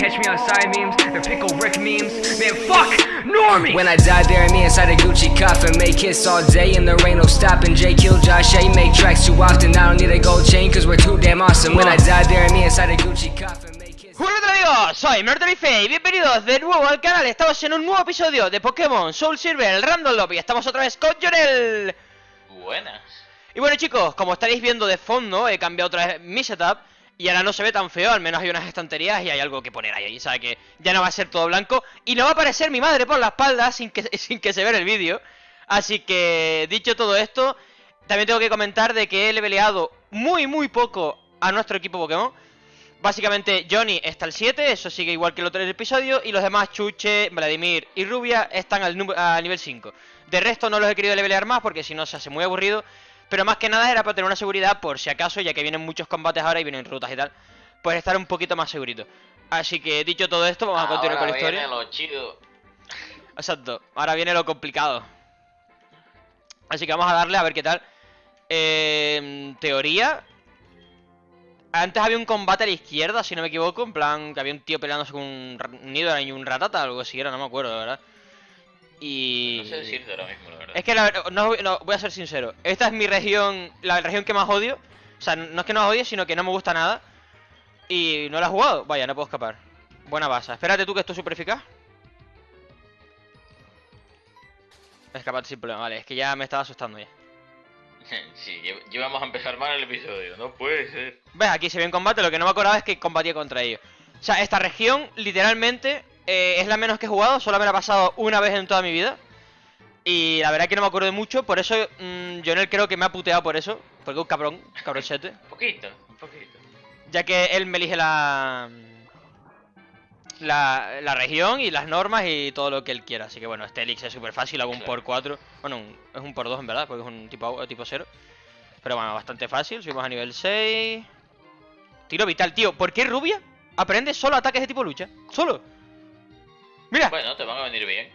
catch me on side memes, they're pickle Rick memes. Man, fuck Normie! When I die, bury me inside a Gucci coffin. Make hits all day and there ain't no stopping. Jay kill Josh A. Make tracks too often. I don't need a gold chain cause we're too damn awesome. When I die, bury me inside a Gucci coffin. Make. Hola amigos, soy Murderyface y bienvenidos de nuevo al canal. Estamos en un nuevo episodio de Pokémon Soul Silver, el Random Lobby. Estamos otra vez con Jonel. Buenas. Y bueno chicos, como estaréis viendo de fondo, he cambiado otra vez mi setup y ahora no se ve tan feo, al menos hay unas estanterías y hay algo que poner ahí, o sea que ya no va a ser todo blanco y no va a aparecer mi madre por la espalda sin que, sin que se vea el vídeo. Así que, dicho todo esto, también tengo que comentar de que he leveleado muy muy poco a nuestro equipo Pokémon. Básicamente Johnny está al 7, eso sigue igual que el otro episodio Y los demás, Chuche, Vladimir y Rubia, están al, al nivel 5 De resto no los he querido levelear más porque si no se hace muy aburrido Pero más que nada era para tener una seguridad por si acaso, ya que vienen muchos combates ahora y vienen rutas y tal Pues estar un poquito más segurito. Así que dicho todo esto, vamos a continuar con la historia. Viene lo chido. Exacto, ahora viene lo complicado. Así que vamos a darle a ver qué tal. Eh, teoría. Antes había un combate a la izquierda, si no me equivoco, en plan que había un tío peleándose con un, Nidoran y un Ratata, algo así era, no me acuerdo, verdad. Y... No sé decirte ahora mismo, la verdad. Es que la verdad, no, no, voy a ser sincero, esta es mi región, la región que más odio. O sea, no es que no la odie, sino que no me gusta nada. Y no la he jugado, vaya, no puedo escapar. Buena base, espérate tú que esto es super eficaz. Escapate sin problema, vale, es que ya me estaba asustando ya. Sí, lle- llevamos a empezar mal el episodio. No puede ser. ¿Ves? Aquí se ve en combate, lo que no me acordaba es que combatía contra ellos. O sea, esta región, literalmente, eh, es la menos que he jugado, solo me la he pasado una vez en toda mi vida. Y la verdad que no me acuerdo de mucho, por eso mmm, Jonel creo que me ha puteado por eso, porque es un cabrón, cabronchete. Un poquito, un poquito. Ya que él me elige la, la, la región y las normas y todo lo que él quiera. Así que bueno, este Elix es súper fácil, hago un por 4. Bueno, un- es un por 2 en verdad, porque es un tipo, tipo 0. Pero bueno, bastante fácil, subimos a nivel 6. Tiro vital, tío. ¿Por qué Rubia aprende solo ataques de tipo lucha? Solo. Mira, Bueno, te van a venir bien.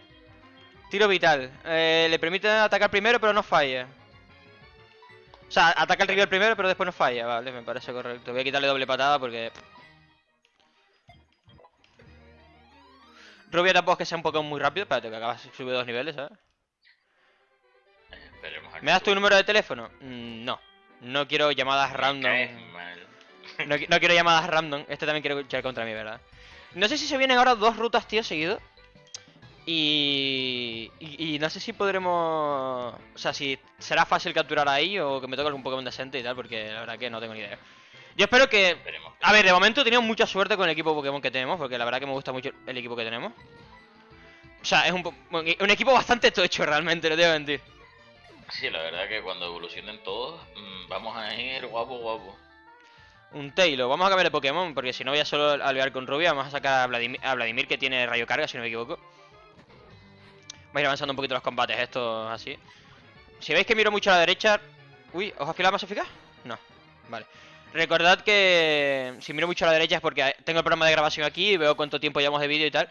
tiro vital. Eh, le permite atacar primero, pero no falla. O sea, ataca el rival primero, pero después no falla. Vale, me parece correcto. Voy a quitarle doble patada porque... Rubia tampoco es que sea un Pokémon muy rápido. Espérate, que acabas de subir dos niveles, ¿sabes? ¿Me das tu número de teléfono? Mm, no. No quiero llamadas random. No, no quiero llamadas random. Este también quiere luchar contra mí, ¿verdad? No sé si se vienen ahora dos rutas, tío, seguidos. Y, y, y no sé si podremos... O sea, si será fácil capturar ahí o que me toque algún Pokémon decente y tal, porque la verdad que no tengo ni idea. Yo espero que... A ver, de momento he tenido mucha suerte con el equipo Pokémon que tenemos, porque la verdad que me gusta mucho el equipo que tenemos. O sea, es un, un equipo bastante tocho realmente, no te voy a mentir. Sí, la verdad que cuando evolucionen todos, mm, vamos a ir guapo, guapo. Un Tailo, vamos a cambiar de Pokémon, porque si no voy a solo alvear con Rubia, vamos a sacar a Vladimir, a Vladimir que tiene rayo carga, si no me equivoco. Voy a ir avanzando un poquito los combates estos así. Si veis que miro mucho a la derecha... Uy, ¿os afila más eficaz? No, vale. Recordad que si miro mucho a la derecha es porque tengo el programa de grabación aquí y veo cuánto tiempo llevamos de vídeo y tal.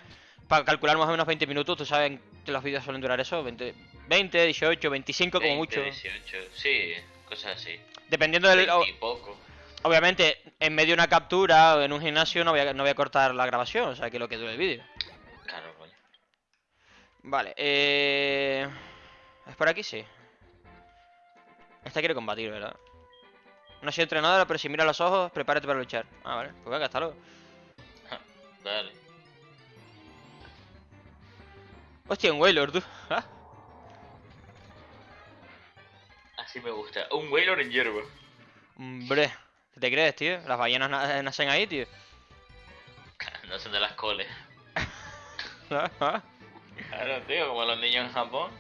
Para calcular más o menos 20 minutos, tú sabes que los vídeos suelen durar eso, 20, 20 18, 25 como 20, mucho. 18, sí, cosas así. Dependiendo del... 20 y poco. Obviamente, en medio de una captura o en un gimnasio no voy a, no voy a cortar la grabación, o sea que lo que dure el vídeo. Claro, coño. Vale, eh... ¿Es por aquí? Sí. Esta quiere combatir, ¿verdad? No soy entrenadora, pero si mira los ojos, prepárate para luchar. Ah, vale. Pues venga, hasta luego. Dale. Hostia, un Wailord, tú. Ah, Así me gusta. Un Wailor en hierba. Hombre, ¿qué te crees, tío? Las ballenas na- nacen ahí, tío. No son de las coles. Claro, tío, como los niños en Japón.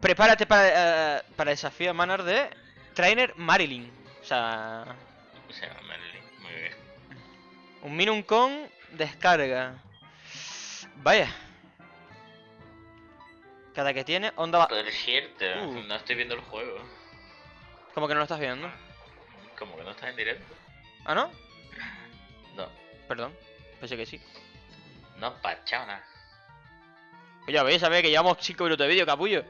Prepárate para, eh, para el desafío Manar de Trainer Marilyn. O sea, O sea, Marilyn. Muy bien. un Minun con descarga. Vaya. Cada que tiene onda va... Por cierto, Uh. no estoy viendo el juego. ¿Cómo que no lo estás viendo? Como que no estás en directo. ¿Ah, no? No, Perdón. Pensé que sí. no, pachona. Pues ya veis, sabéis que llevamos 5 minutos de vídeo, capullo.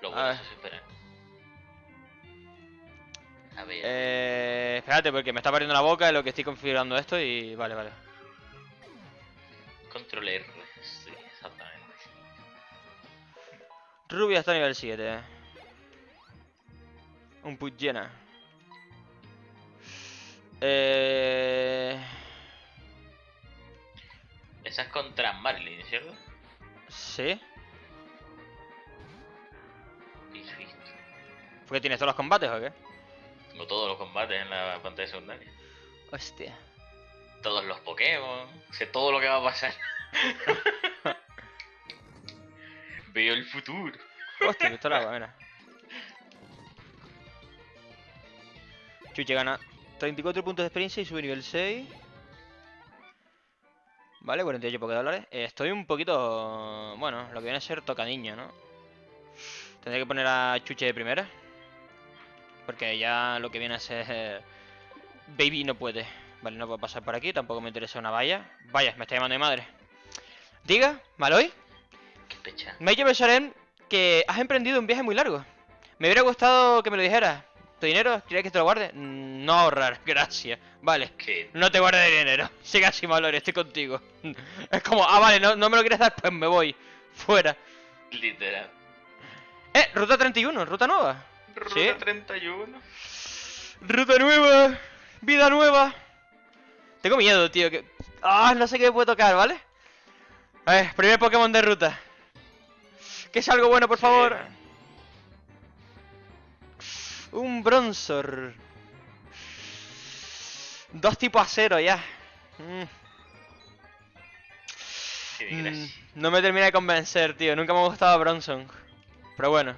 Lo A bueno ver. es esperar. A ver. Eh, Espérate, porque me está partiendo la boca de lo que estoy configurando esto y... Vale, vale. Control R. Sí, exactamente. Rubia está a nivel 7. Un put llena. Eh... Esa es contra Marlin, ¿cierto? Sí. ¿Por qué tienes todos los combates o qué? Tengo todos los combates en la pantalla secundaria. Hostia. Todos los Pokémon. Sé todo lo que va a pasar. Veo el futuro. Hostia, pistola agua, mira. Chuche gana 34 puntos de experiencia y sube nivel 6. Vale, 48 dólares. estoy un poquito... Bueno, lo que viene a ser tocadillo, ¿no? Tendré que poner a Chuche de primera. Porque ya lo que viene a ser... eh, Baby no puede. Vale, no puedo pasar por aquí. Tampoco me interesa una valla. Vaya, me está llamando de madre. Diga, Maloy. Me ha hecho pensar en que has emprendido un viaje muy largo. Me hubiera gustado que me lo dijeras. ¿Tu dinero? ¿Quieres que te lo guarde? No ahorrar, gracias. Vale. Que No te guardes dinero. Siga sin valor, estoy contigo. Es como, ah, vale, no, no me lo quieres dar, pues me voy. Fuera. literal. Eh, ruta 31, ruta nueva. Ruta ¿Sí? 31. Ruta nueva. Vida nueva. Tengo miedo, tío. Que... Ah, no sé qué me puede tocar, ¿vale? A ver, primer Pokémon de ruta. Que es algo bueno, por favor. Un Bronzor. Dos tipos acero ya. Mm, mm, no me termina de convencer, tío. Nunca me ha gustado Bronson. Pero bueno.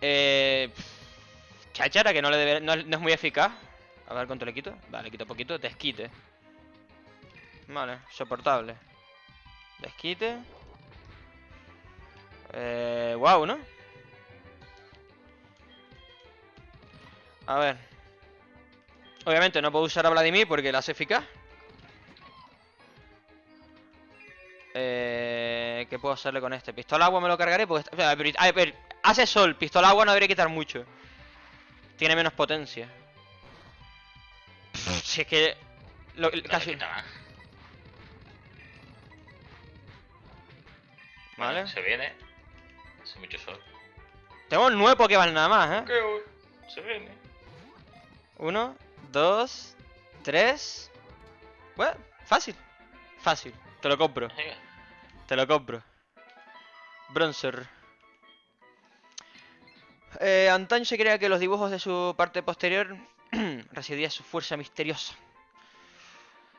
Eh... Chachara, que no, le debe- no, es- no es muy eficaz. A ver cuánto le quito. Vale, le quito poquito. Desquite. Vale, soportable. Desquite. Eh... Wow, ¿no? A ver. Obviamente no puedo usar a Vladimir porque la hace eficaz. Eh, ¿Qué puedo hacerle con este? Pistola agua me lo cargaré porque... o sea, a ver, hace sol, pistola agua no debería quitar mucho. Tiene menos potencia. Si es que... lo- No casi... Vale. Se viene. Hace mucho sol. Tengo nueve Pokémon nada más, ¿eh? Se viene. Uno, dos, tres... Bueno, fácil. Fácil. Te lo compro. Venga. Te lo compro. Bronzer. Eh, antaño se creía que los dibujos de su parte posterior residía su fuerza misteriosa.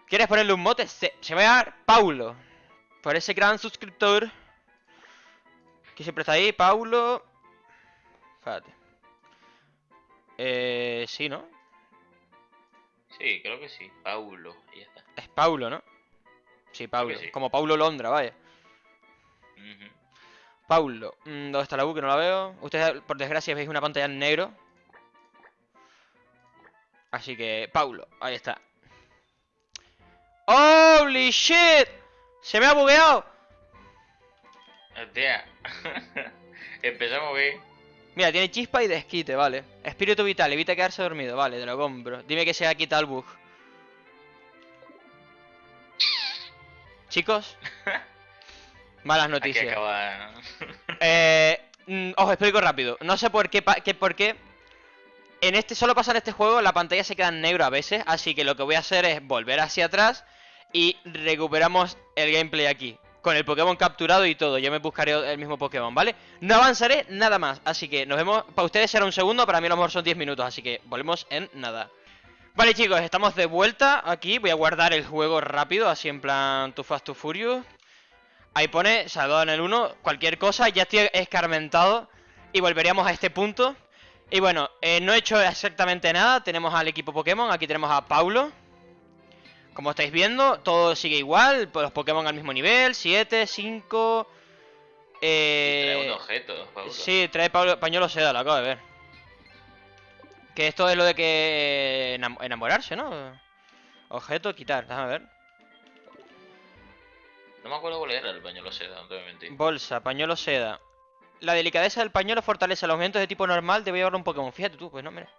¿Quieres ponerle un mote? Se, se va a llamar Paulo. Por ese gran suscriptor. Que siempre está ahí, Paulo. Espérate. Eh, sí, ¿no? Sí, creo que sí. Paulo. Ya está. Es Paulo, ¿no? Sí, Paulo. sí. Como Paulo Londra, vaya. Paulo. Mm, ¿Dónde está la U? Que no la veo. Ustedes, por desgracia, veis una pantalla en negro. Así que, Paulo. Ahí está. ¡Holy shit! ¡Se me ha bugueado! Hostia. Empezamos bien. Mira, tiene chispa y desquite, vale. Espíritu vital, evita quedarse dormido. Vale, te lo compro. Dime que se ha quitado el bug. Chicos. Malas Aquí noticias. acaba. Eh, mm, os explico rápido. No sé por qué- por qué. En este, solo pasa en este juego, la pantalla se queda en negro a veces. Así que lo que voy a hacer es volver hacia atrás y recuperamos el gameplay aquí. Con el Pokémon capturado y todo. Yo me buscaré el mismo Pokémon, ¿vale? No avanzaré nada más. Así que nos vemos. Para ustedes será un segundo, para mí a lo mejor son 10 minutos. Así que volvemos en nada. Vale chicos, estamos de vuelta aquí. Voy a guardar el juego rápido, así en plan Too Fast Too Furious. Ahí pone, salvado en el 1, cualquier cosa, ya estoy escarmentado y volveríamos a este punto. Y bueno, eh, no he hecho exactamente nada, tenemos al equipo Pokémon, aquí tenemos a Paulo. Como estáis viendo, todo sigue igual, pues los Pokémon al mismo nivel, 7, 5... Trae Eh... un objeto, Paulo. Sí, trae Pablo- pañuelo seda, lo acabo de ver. Que esto es lo de que enam- enamorarse, ¿no? Objeto, quitar, déjame ver. No me acuerdo cuál era el pañuelo seda, no te voy a mentir. Bolsa, pañuelo seda. La delicadeza del pañuelo fortalece los movimientos de tipo normal. Debe llevarlo un Pokémon. Fíjate tú, pues no, mira.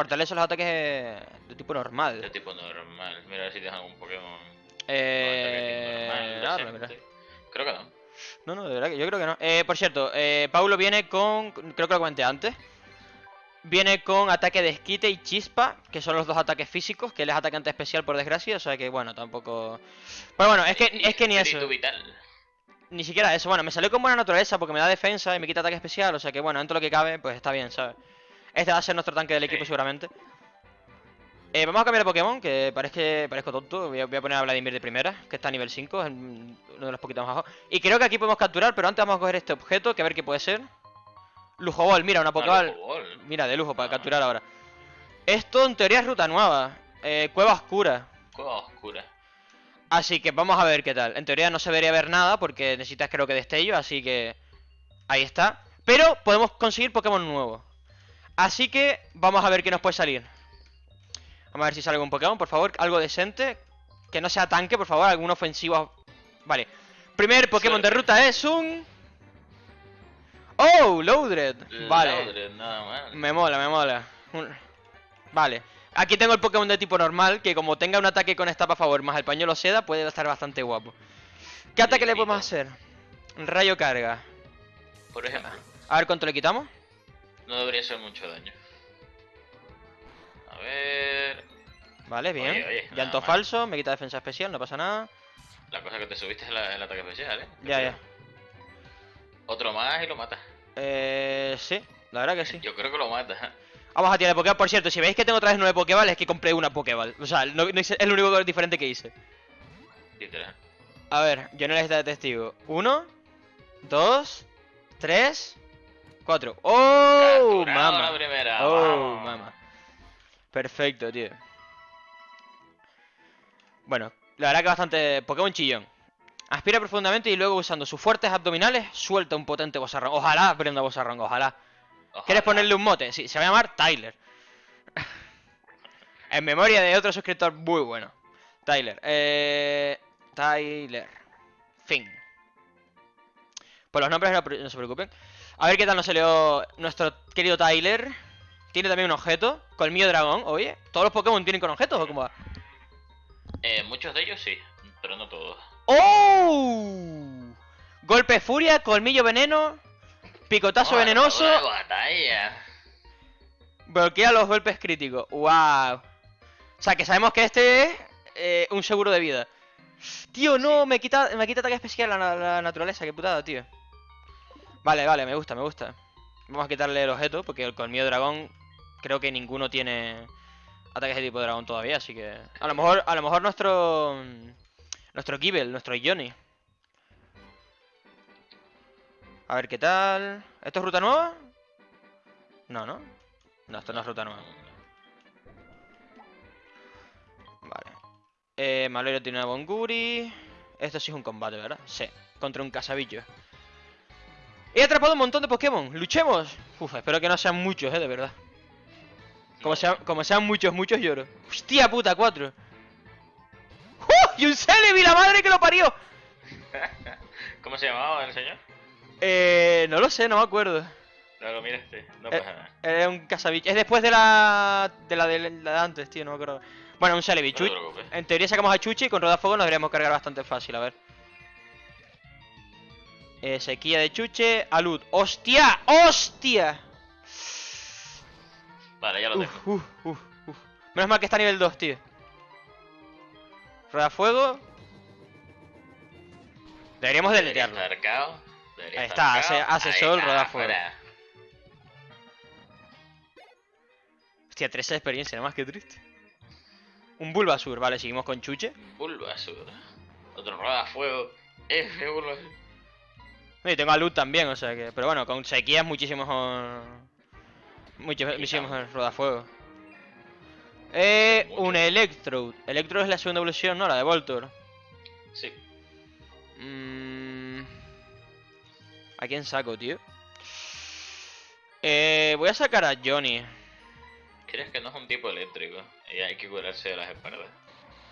Fortalece los ataques de tipo normal. De tipo normal. Mira a ver si tienes algún Pokémon. Eh... normal. Creo que no. No, no, de verdad que yo creo que no. Eh, por cierto, eh, Paulo viene con. Creo que lo comenté antes. Viene con ataque de esquite y chispa, que son los dos ataques físicos, que él es atacante especial por desgracia, o sea que bueno, tampoco. Pero bueno, es que, es que ni eso. Vital. Ni siquiera eso. Bueno, me salió con buena naturaleza porque me da defensa y me quita ataque especial, o sea que bueno, dentro de lo que cabe, pues está bien, ¿sabes? Este va a ser nuestro tanque del equipo Sí. seguramente. Eh, vamos a cambiar de Pokémon, que parece, parezco tonto. Voy a, voy a poner a Vladimir de primera, que está a nivel 5, es uno de los poquitos más bajos. Y creo que aquí podemos capturar, pero antes vamos a coger este objeto, que a ver qué puede ser. Lujo Ball, mira, una Pokéball. Ah, Pokéball. Mira, de lujo, para Ah. capturar ahora. Esto en teoría es ruta nueva. Eh, cueva oscura. Cueva oscura. Así que vamos a ver qué tal. En teoría no se debería ver nada porque necesitas creo que destello, así que... Ahí está. Pero podemos conseguir Pokémon nuevos. Así que vamos a ver qué nos puede salir. Vamos a ver si sale algún Pokémon, por favor. Algo decente. Que no sea tanque, por favor. Algún ofensivo. Vale. Primer Pokémon de ruta es un... ¡Oh! Loudred. Vale. Nada. Me mola, me mola. Un- Vale. Aquí tengo el Pokémon de tipo normal, que como tenga un ataque con esta a favor más el pañuelo seda, puede estar bastante guapo. ¿Qué ataque le podemos hacer? Rayo carga. Por ejemplo, A ver cuánto le quitamos. No debería ser mucho daño. A ver. Vale, bien. Oye, oye, nada Llanto mal. falso, me quita defensa especial, no pasa nada. La cosa que te subiste es la- el ataque especial, ¿eh? Ya, ya. Otro más y lo matas. Eh, sí, la verdad que sí. Yo creo que lo matas. Vamos a tirar de Pokéball. Por cierto, si veis que tengo otra vez nueve Pokéball, es que compré una Pokéball. O sea, no- no hice- es lo único diferente que hice. Literal. A ver, yo no les de testigo. Uno, dos, tres, cuatro. ¡Oh! Capturado Mama. la primera. Oh, vamos. mama. Perfecto, tío. Bueno, la verdad que bastante. Pokémon chillón. Aspira profundamente y luego usando sus fuertes abdominales suelta un potente bozarrón. Ojalá aprenda bozarrón, ojalá. ¿Quieres Ojalá. ponerle un mote? Sí, se va a llamar Tyler. en memoria de otro suscriptor muy bueno. Tyler. Eh, Tyler. Fin. Por los nombres no, se preocupen. A ver qué tal nos salió nuestro querido Tyler. Tiene también un objeto. Colmillo dragón. Oye, ¿todos los Pokémon tienen con objetos o cómo va? Eh, muchos de ellos sí, pero no todos. ¡Oh! Golpe furia, colmillo veneno. Picotazo Oh, venenoso. Bloquea los golpes críticos. ¡Wow! O sea, que sabemos que este es eh, un seguro de vida. Tío, no, Sí. me quita me quita ataque especial la, la naturaleza, qué putada, tío. Vale, vale, me gusta, me gusta. Vamos a quitarle el objeto, porque el colmillo dragón creo que ninguno tiene ataques de tipo dragón todavía, así que. A lo mejor, a lo mejor nuestro. Nuestro Gible, nuestro Johnny. A ver qué tal. ¿Esto es ruta nueva? No, ¿no? No, esto no es ruta nueva. Vale. Eh, Malero tiene una Bonguri. Esto sí es un combate, ¿verdad? Sí. Contra un casabillo. He atrapado un montón de Pokémon. ¡Luchemos! Uf, espero que no sean muchos, eh, de verdad. Como, sean, como sean muchos, muchos lloro. ¡Hostia puta, cuatro! ¡Uh! ¡Y un Celebi, la madre que lo parió! ¿Cómo se llamaba el señor? Eh, no lo sé, no me acuerdo. No lo miraste, no Eh, pasa nada. Es un casabicho. Es después de la. de la de, la de antes, tío, no me acuerdo. Bueno, un Celebi. No te. En teoría sacamos a Chuchi y con Rodafuego nos deberíamos cargar bastante fácil, a ver. Eh, sequía de Chuche, alud. ¡Hostia! ¡Hostia! Vale, ya lo tengo. Uf, uf, uf. Menos mal que está a nivel 2, tío. Rodafuego. Deberíamos Debería deletearlo. Ahí está, hace- hace sol, está, roda fuego. fuera. Hostia, 13 de experiencia, nada más que triste. Un Bulbasur, vale, seguimos con Chuche. Bulbasur. Otro roda fuego. F Bulbasur. Y tengo a Luz también, o sea que. Pero bueno, con sequía es muchísimo mejor. Mucho, muchísimo mejor rodafuego. Eh, un Electrode. Electrode es la segunda evolución, ¿no? La de Voltor. Sí. Mm, ¿A quién saco, tío? Eh, voy a sacar a Johnny. ¿Crees que no es un tipo eléctrico? Y hay que curarse de las espaldas.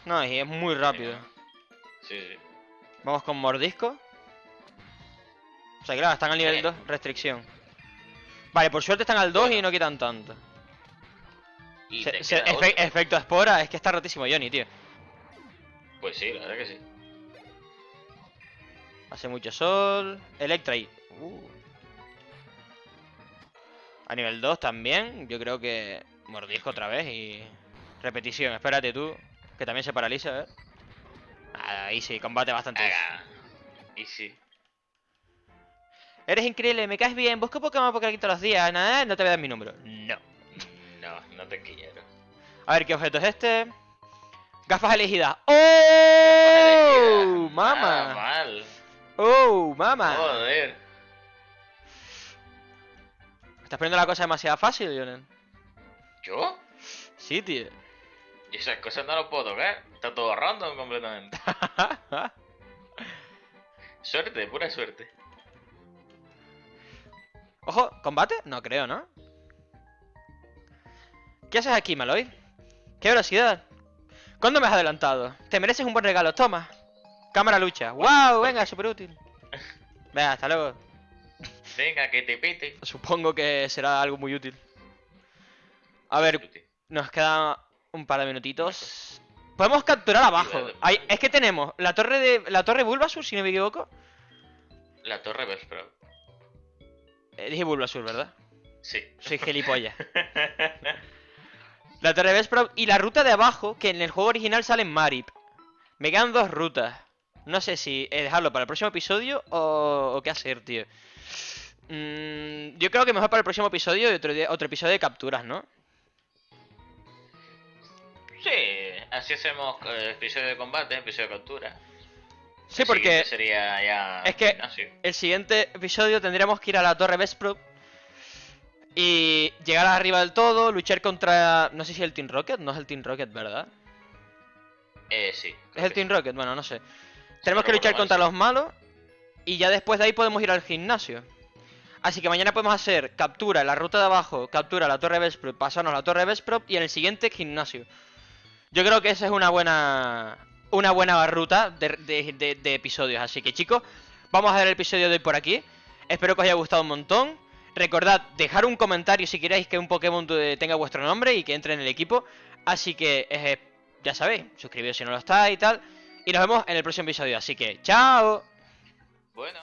No, y es muy rápido. Sí, sí. Vamos con mordisco. O sea, claro, están al nivel Sí. 2, restricción. Vale, por suerte están al 2 y no quitan tanto. Y Se- se- efe- efecto espora, es que está rotísimo Johnny, tío. Pues sí, la verdad que sí. Hace mucho sol. Electra ahí. Uh. A nivel 2 también. Yo creo que mordisco otra vez y. Repetición. Espérate tú. Que también se paraliza, a ver. Ahí sí, combate bastante. easy. Eres increíble, me caes bien. Busco Pokémon porque aquí todos los días. Nada, no te voy a dar mi número. No. No, no te quiero. A ver, ¿qué objeto es este? Gafas elegidas. ¡Oh! Nada ¡Mama! mal. ¡Oh! ¡Mama! Joder. ¿Estás poniendo la cosa demasiado fácil, Lionel? ¿Yo? Sí, tío. Y esas cosas no las puedo tocar. Está todo random completamente. Suerte, pura suerte. Ojo, ¿combate? No creo, ¿no? ¿Qué haces aquí, Maloy? ¡Qué velocidad! ¿Cuándo me has adelantado? Te mereces un buen regalo, toma. Cámara lucha. ¡Wow! Venga, súper útil. Venga, hasta luego. Venga, que te pite. Supongo que será algo muy útil. A ver, nos queda un par de minutitos. Podemos capturar abajo. Ahí- es que tenemos la torre de la torre Bulbasur, si no me equivoco. La torre Vespro. Eh, dije Bulbasur, ¿verdad? Sí. Soy gilipollas. La torre Vesprov y la ruta de abajo, que en el juego original sale en Marip. Me quedan dos rutas. No sé si eh, dejarlo para el próximo episodio o, o qué hacer, tío. Mm, yo creo que mejor para el próximo episodio y otro, otro episodio de capturas, ¿no? Sí, así hacemos eh, episodio de combate, episodio de captura. Sí, porque siguiente sería ya. es que- gimnasio. el siguiente episodio tendríamos que ir a la torre Vesprov y llegar arriba del todo, luchar contra... No sé si el Team Rocket, no es el Team Rocket, ¿verdad? Eh, sí. ¿Es el Team Rocket? Bueno, no sé. Tenemos que luchar contra los malos y ya después de ahí podemos ir al gimnasio. Así que mañana podemos hacer captura en la ruta de abajo, captura la torre Vesprop, pasarnos a la torre Vesprop y en el siguiente gimnasio. Yo creo que esa es una buena una buena barruta de, episodios. Así que chicos, vamos a dar el episodio de hoy por aquí. Espero que os haya gustado un montón. Recordad, dejar un comentario si queréis que un Pokémon tenga vuestro nombre y que entre en el equipo. Así que eh, ya sabéis, suscribiros si no lo está y tal. Y nos vemos en el próximo episodio. Así que, chao. Bueno.